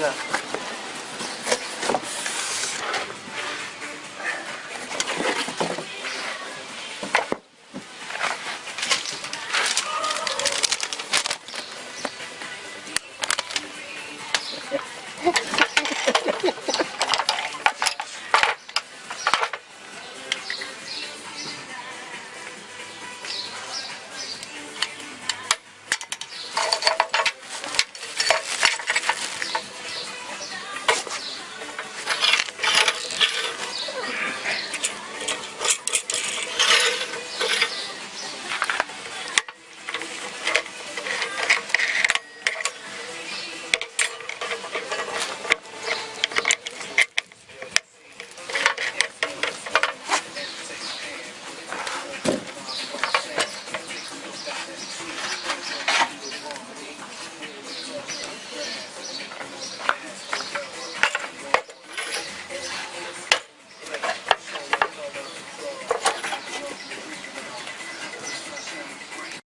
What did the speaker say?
が